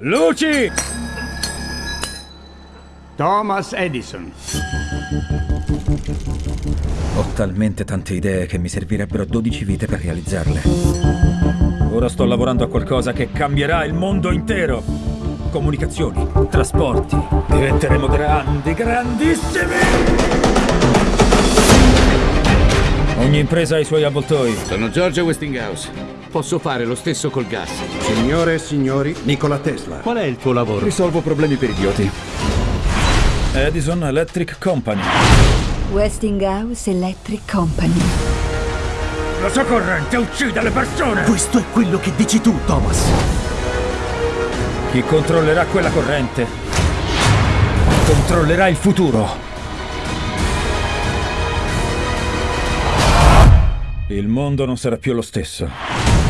Luci! Thomas Edison. Ho talmente tante idee che mi servirebbero 12 vite per realizzarle. Ora sto lavorando a qualcosa che cambierà il mondo intero. Comunicazioni, trasporti. Diventeremo grandi, grandissimi! Ogni impresa ha i suoi avvoltoi. Sono George Westinghouse. Posso fare lo stesso col gas. Signore e signori, Nikola Tesla. Qual è il tuo lavoro? Risolvo problemi per idioti. Edison Electric Company. Westinghouse Electric Company. La sua corrente uccide le persone! Questo è quello che dici tu, Thomas. Chi controllerà quella corrente controllerà il futuro. Il mondo non sarà più lo stesso.